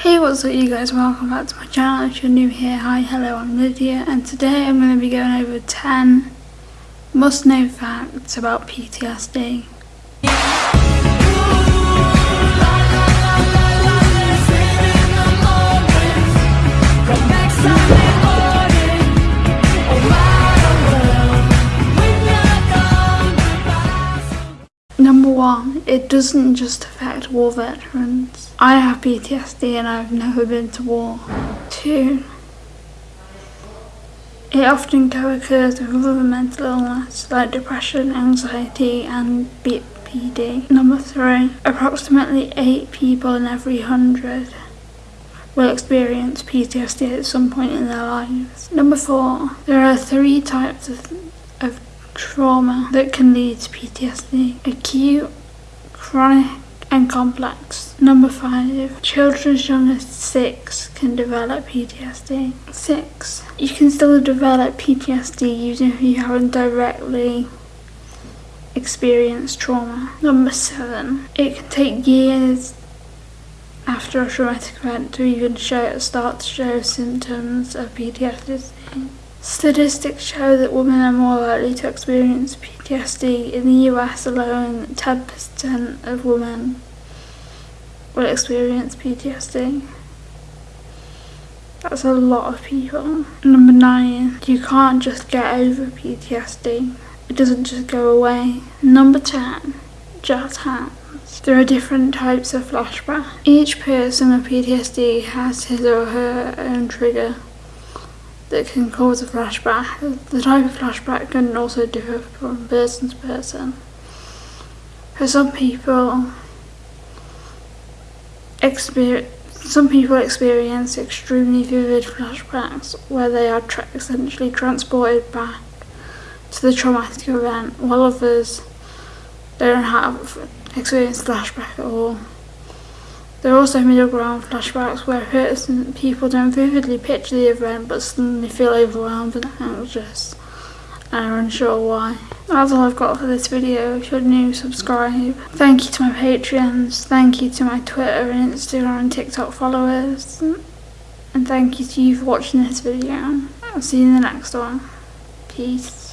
Hey what's up you guys, welcome back to my channel. If you're new here, hi, hello, I'm Lydia and today I'm going to be going over 10 must know facts about PTSD. Number one, it doesn't just affect war veterans. I have PTSD and I've never been to war. Two, it often co-occurs with other mental illness like depression, anxiety and BPD. Number three, approximately 8 people in every 100 will experience PTSD at some point in their lives. Number four, there are three types of trauma that can lead to PTSD. Acute, chronic and complex. Number five, children as young as six can develop PTSD. Six, you can still develop PTSD even if you haven't directly experienced trauma. Number seven, it can take years after a traumatic event to even show, start to show symptoms of PTSD. Statistics show that women are more likely to experience PTSD. In the US alone, 10% of women will experience PTSD. That's a lot of people. Number nine, you can't just get over PTSD. It doesn't just go away. Number 10, jazz hands. There are different types of flashback. Each person with PTSD has his or her own trigger that can cause a flashback. The type of flashback can also differ from person to person. For some people, experience some people experience extremely vivid flashbacks where they are tra essentially transported back to the traumatic event, while others don't have experienced flashback at all. There are also middle ground flashbacks where person, people don't vividly picture the event but suddenly feel overwhelmed and anxious and are unsure why. That's all I've got for this video. If you're new, subscribe. Thank you to my Patreons. Thank you to my Twitter and Instagram and TikTok followers. And thank you to you for watching this video. I'll see you in the next one. Peace.